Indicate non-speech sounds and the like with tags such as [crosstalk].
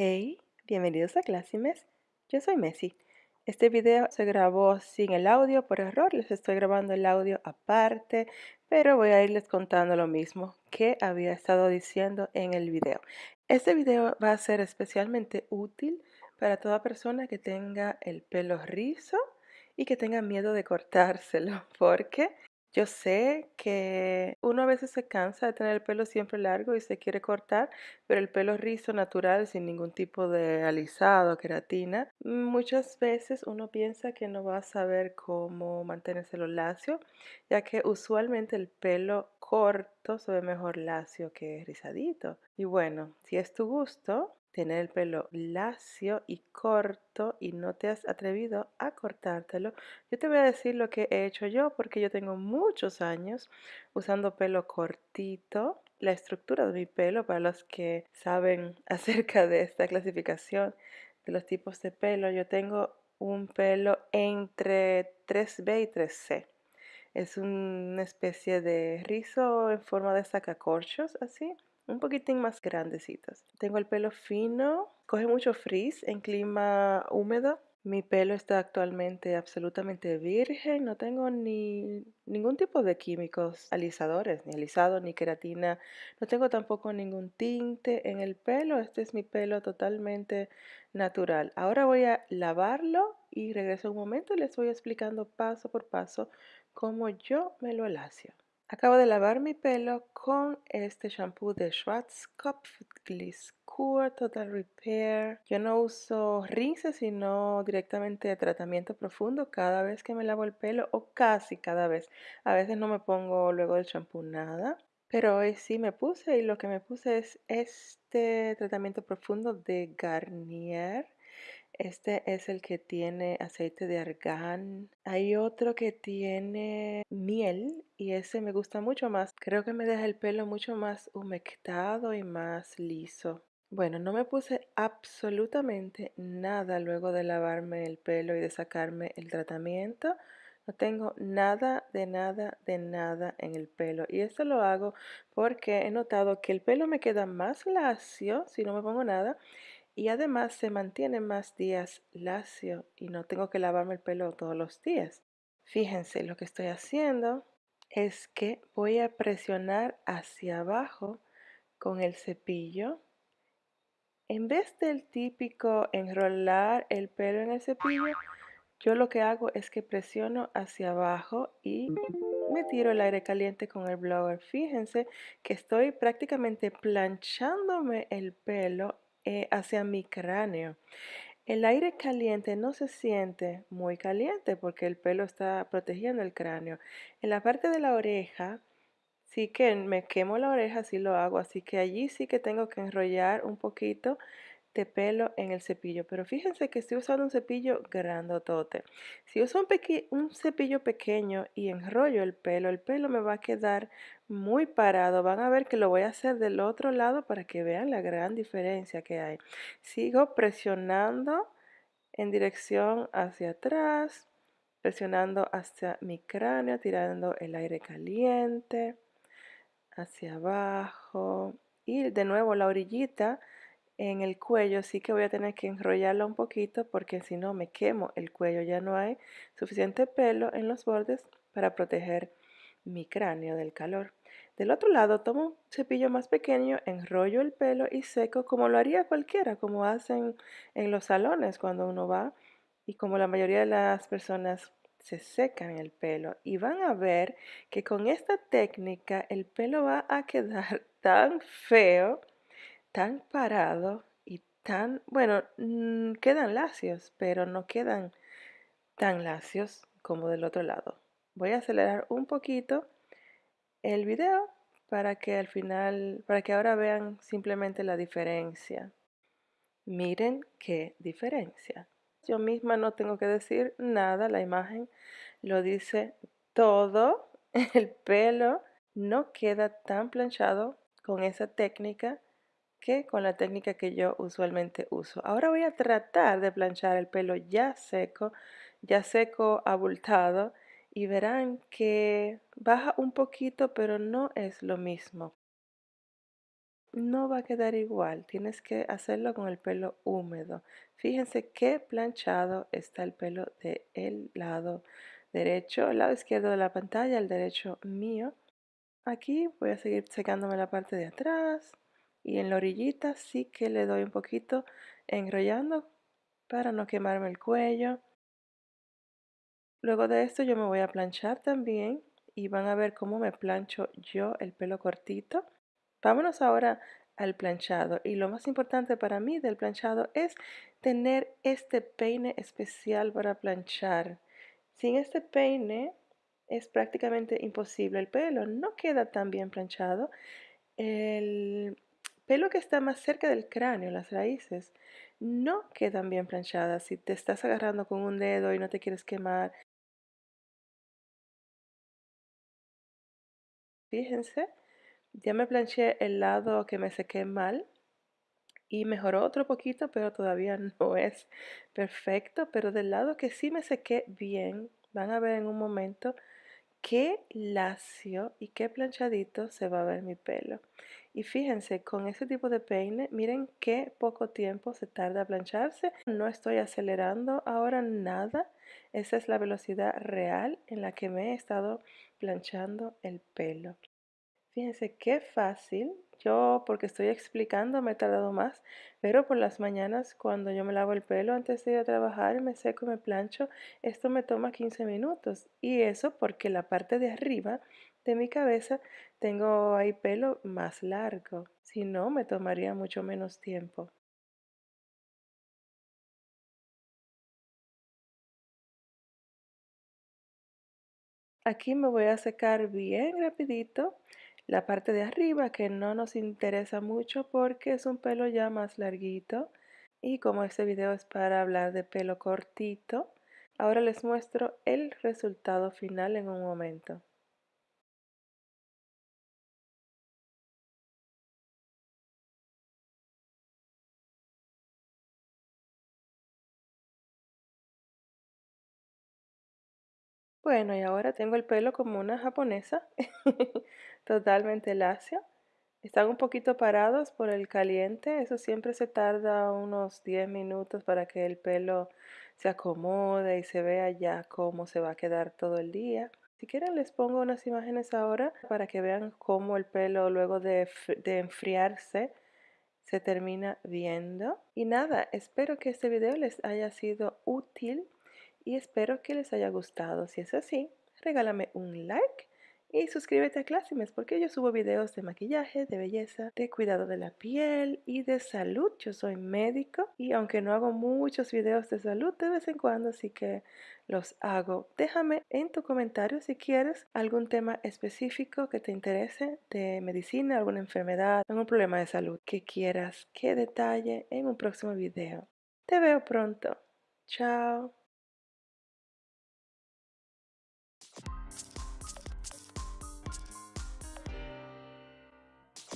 Hey, bienvenidos a Clásimes. Yo soy Messi. Este video se grabó sin el audio por error, les estoy grabando el audio aparte, pero voy a irles contando lo mismo que había estado diciendo en el video. Este video va a ser especialmente útil para toda persona que tenga el pelo rizo y que tenga miedo de cortárselo, [laughs] porque yo sé que uno a veces se cansa de tener el pelo siempre largo y se quiere cortar, pero el pelo rizo natural sin ningún tipo de alisado, queratina, muchas veces uno piensa que no va a saber cómo mantenérselo lacio, ya que usualmente el pelo corto se ve mejor lacio que rizadito. Y bueno, si es tu gusto, tener el pelo lacio y corto y no te has atrevido a cortártelo, yo te voy a decir lo que he hecho yo porque yo tengo muchos años usando pelo cortito. La estructura de mi pelo, para los que saben [laughs] acerca de esta clasificación de los tipos de pelo, yo tengo un pelo entre 3B y 3C. Es una especie de rizo en forma de sacacorchos, así un poquitín más grandecitos. Tengo el pelo fino, coge mucho frizz en clima húmedo. Mi pelo está actualmente absolutamente virgen, no tengo ni ningún tipo de químicos alisadores, ni alisado, ni queratina. No tengo tampoco ningún tinte en el pelo, este es mi pelo totalmente natural. Ahora voy a lavarlo y regreso un momento y les voy explicando paso por paso cómo yo me lo alacio. Acabo de lavar mi pelo con este shampoo de Schwarzkopf Gliss Cure Total Repair. Yo no uso rinse, sino directamente tratamiento profundo cada vez que me lavo el pelo o casi cada vez. A veces no me pongo luego del shampoo nada. Pero hoy sí me puse y lo que me puse es este tratamiento profundo de Garnier este es el que tiene aceite de argán. Hay otro que tiene miel y ese me gusta mucho más. Creo que me deja el pelo mucho más humectado y más liso. Bueno, no me puse absolutamente nada luego de lavarme el pelo y de sacarme el tratamiento. No tengo nada de nada de nada en el pelo. Y esto lo hago porque he notado que el pelo me queda más lacio si no me pongo nada y además se mantiene más días lacio y no tengo que lavarme el pelo todos los días. Fíjense, lo que estoy haciendo es que voy a presionar hacia abajo con el cepillo. En vez del típico enrolar el pelo en el cepillo, yo lo que hago es que presiono hacia abajo y me tiro el aire caliente con el blower. Fíjense que estoy prácticamente planchándome el pelo eh, hacia mi cráneo. El aire caliente no se siente muy caliente porque el pelo está protegiendo el cráneo. En la parte de la oreja, sí que me quemo la oreja, sí lo hago, así que allí sí que tengo que enrollar un poquito de pelo en el cepillo. Pero fíjense que estoy usando un cepillo grandotote. Si uso un, un cepillo pequeño y enrollo el pelo, el pelo me va a quedar muy parado. Van a ver que lo voy a hacer del otro lado para que vean la gran diferencia que hay. Sigo presionando en dirección hacia atrás, presionando hacia mi cráneo, tirando el aire caliente hacia abajo y de nuevo la orillita en el cuello sí que voy a tener que enrollarlo un poquito porque si no me quemo el cuello ya no hay suficiente pelo en los bordes para proteger mi cráneo del calor. Del otro lado tomo un cepillo más pequeño, enrollo el pelo y seco como lo haría cualquiera, como hacen en los salones cuando uno va y como la mayoría de las personas se secan el pelo y van a ver que con esta técnica el pelo va a quedar [laughs] tan feo, tan parado y tan, bueno, mm, quedan lacios, pero no quedan tan lacios como del otro lado. Voy a acelerar un poquito el video para que al final, para que ahora vean simplemente la diferencia. Miren qué diferencia. Yo misma no tengo que decir nada, la imagen lo dice todo. [laughs] El pelo no queda tan planchado con esa técnica que con la técnica que yo usualmente uso. Ahora voy a tratar de planchar el pelo ya seco, ya seco abultado y verán que baja un poquito, pero no es lo mismo. no va a quedar igual. Tienes que hacerlo con el pelo húmedo. Fíjense qué planchado está el pelo del lado derecho, el lado izquierdo de la pantalla, el derecho mío. Aquí voy a seguir secándome la parte de atrás y en la orillita sí que le doy un poquito enrollando para no quemarme el cuello. Luego de esto yo me voy a planchar también y van a ver cómo me plancho yo el pelo cortito. Vámonos ahora al planchado y lo más importante para mí del planchado es tener este peine especial para planchar. Sin este peine es prácticamente imposible. El pelo no queda tan bien planchado. El pelo que está más cerca del cráneo, las raíces, no quedan bien planchadas. Si te estás agarrando con un dedo y no te quieres quemar, fíjense, ya me planché el lado que me sequé mal y mejoró otro poquito, pero todavía [laughs] no es perfecto. Pero del lado que sí me sequé bien, van a ver en un momento qué lacio y qué planchadito se va a ver mi pelo. Y fíjense, con ese tipo de peine, miren qué poco tiempo se tarda a plancharse. No estoy acelerando ahora nada. Esa es la velocidad real en la que me he estado planchando el pelo. Fíjense qué fácil. Yo, porque estoy explicando, me he tardado más, pero por las mañanas cuando yo me lavo el pelo antes de ir a trabajar, me seco y me plancho, esto me toma 15 minutos. Y eso porque la parte de arriba de mi cabeza tengo ahí pelo más largo. Si no, me tomaría mucho menos tiempo. Aquí me voy a secar bien rapidito la parte de arriba que no nos interesa mucho porque es un pelo ya más larguito y como este video es para hablar de pelo cortito, ahora les muestro el resultado final en un momento. Bueno, y ahora tengo el pelo como una japonesa, [laughs] totalmente lacio. Están un poquito parados por el caliente, eso siempre se tarda unos 10 minutos para que el pelo se acomode y se vea ya cómo se va a quedar todo el día. Si quieren les pongo unas imágenes ahora para que vean cómo el pelo luego de, de enfriarse se termina viendo. Y nada, espero que este video les haya sido útil y espero que les haya gustado. Si es así, regálame un like y suscríbete a Clásimes porque yo subo videos de maquillaje, de belleza, de cuidado de la piel y de salud. Yo soy médico y aunque no hago muchos videos de salud, de vez en cuando sí que los hago. Déjame en tu comentario si quieres algún tema específico que te interese de medicina, alguna enfermedad, algún problema de salud que quieras que detalle en un próximo video. Te veo pronto. Chao.